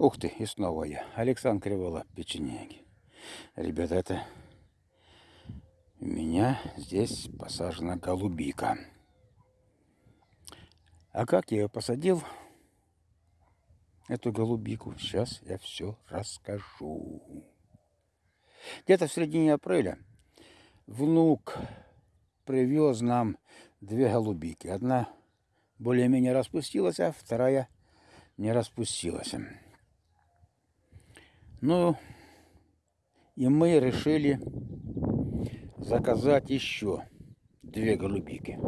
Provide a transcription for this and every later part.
Ух ты, и снова я. Александр Кривола, печенеги. Ребята, это у меня здесь посажена голубика. А как я ее посадил, эту голубику, сейчас я все расскажу. Где-то в середине апреля внук привез нам две голубики. Одна более-менее распустилась, а вторая не распустилась. Ну, и мы решили заказать еще две голубики.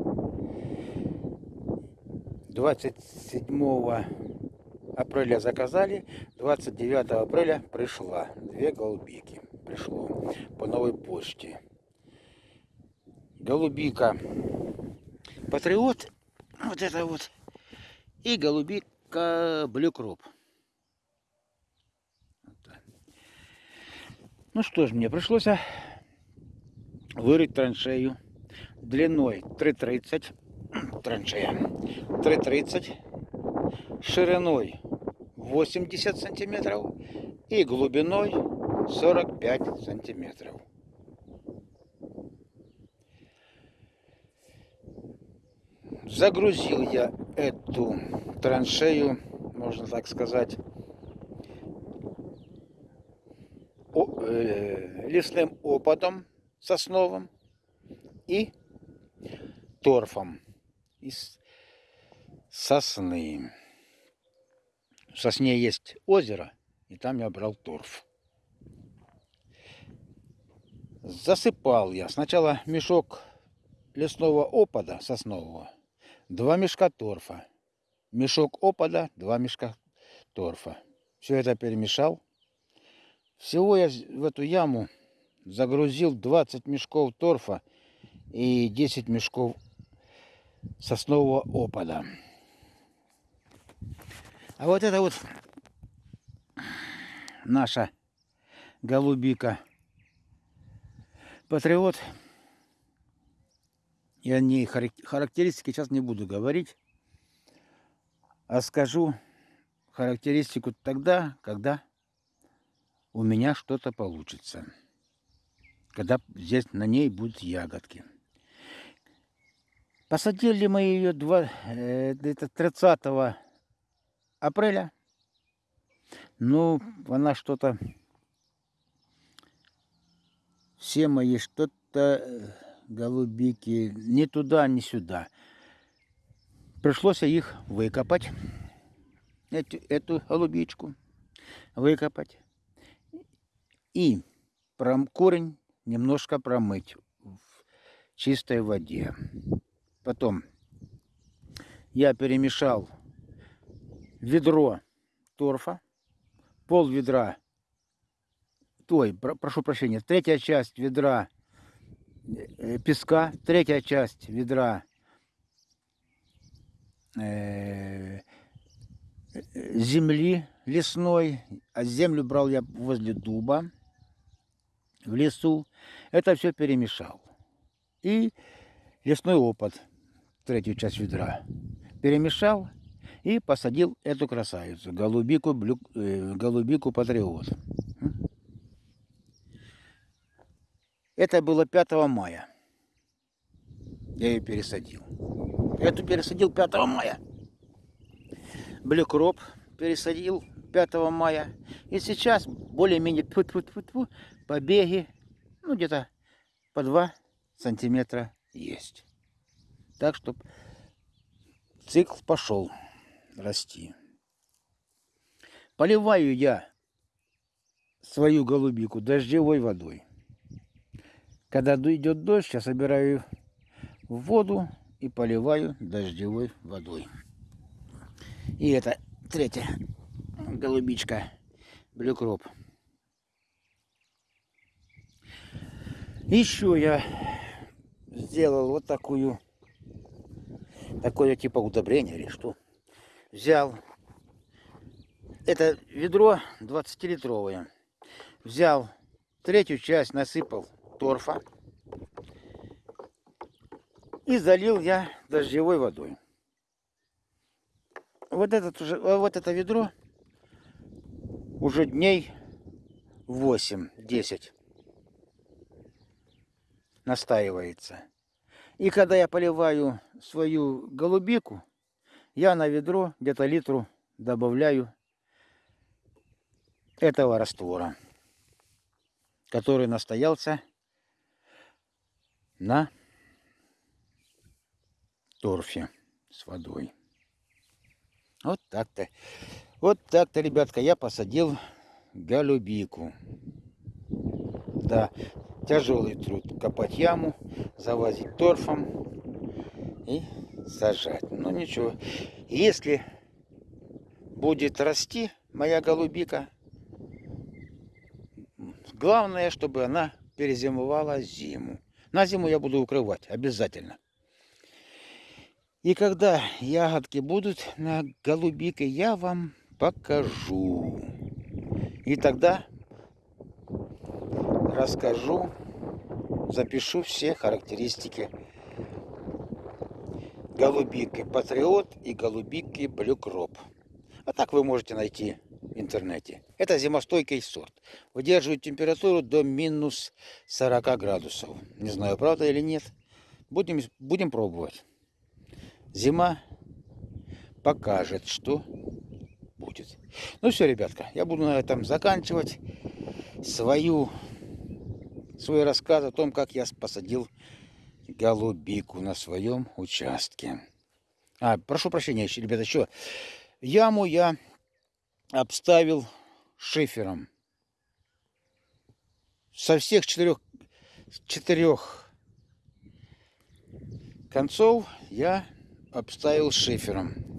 27 апреля заказали, 29 апреля пришла. Две голубики пришло по новой почте. Голубика Патриот, вот это вот, и голубика Блюкроп. Ну что ж, мне пришлось а, вырыть траншею длиной 3,30 траншея 3,30 шириной 80 сантиметров и глубиной 45 сантиметров. Загрузил я эту траншею, можно так сказать, Э, лесным опадом сосновым и торфом из сосны. В сосне есть озеро, и там я брал торф. Засыпал я сначала мешок лесного опада соснового, два мешка торфа. Мешок опада, два мешка торфа. Все это перемешал всего я в эту яму загрузил 20 мешков торфа и 10 мешков соснового опада. А вот это вот наша голубика Патриот. Я не характеристики сейчас не буду говорить, а скажу характеристику тогда, когда у меня что-то получится. Когда здесь на ней будут ягодки. Посадили мы ее 2, э, 30 апреля. Ну, она что-то... Все мои что-то э, голубики ни туда, ни сюда. Пришлось их выкопать. Эту, эту голубичку выкопать и корень немножко промыть в чистой воде. Потом я перемешал ведро торфа, пол ведра, той, прошу прощения, третья часть ведра э, песка, третья часть ведра э, земли лесной, а землю брал я возле дуба в лесу. Это все перемешал. И лесной опад, третью часть ведра, перемешал и посадил эту красавицу, голубику, блю, э, голубику патриот. Это было 5 мая. Я ее пересадил. Эту пересадил 5 мая. Блюкроп пересадил 5 мая. И сейчас более-менее побеги, ну где-то по 2 сантиметра есть. Так, что цикл пошел расти. Поливаю я свою голубику дождевой водой. Когда идет дождь, я собираю воду и поливаю дождевой водой. И это третья голубичка блюкроп. Еще я сделал вот такую, такое типа удобрение или что. Взял это ведро 20-литровое. Взял третью часть, насыпал торфа и залил я дождевой водой. Вот, этот уже, вот это ведро уже дней 8-10 настаивается. И когда я поливаю свою голубику, я на ведро где-то литру добавляю этого раствора, который настоялся на торфе с водой. Вот так-то. Вот так-то, ребятка, я посадил голубику. Да, тяжелый труд. Копать яму, завозить торфом и сажать. Ну ничего. Если будет расти моя голубика, главное, чтобы она перезимовала зиму. На зиму я буду укрывать обязательно. И когда ягодки будут на голубике, я вам покажу. И тогда расскажу, запишу все характеристики голубики Патриот и голубики Блюкроп. А так вы можете найти в интернете. Это зимостойкий сорт. Выдерживает температуру до минус 40 градусов. Не знаю, правда или нет. Будем, будем пробовать. Зима покажет, что будет. Ну все, ребятка, я буду на этом заканчивать свою, свой рассказ о том, как я посадил голубику на своем участке. А, прошу прощения, ребята, еще. Яму я обставил шифером. Со всех четырех, четырех концов я обставил шифером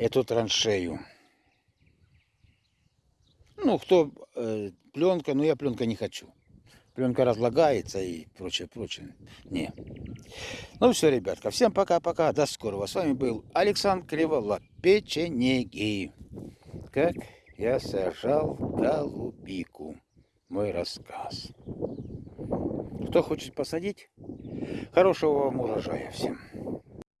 эту траншею. Ну, кто э, пленка, но я пленка не хочу. Пленка разлагается и прочее, прочее. Не. Ну все, ребятка, всем пока-пока, до скорого. С вами был Александр Кривола, печенеги. Как я сажал голубику. Мой рассказ. Кто хочет посадить, хорошего вам урожая всем.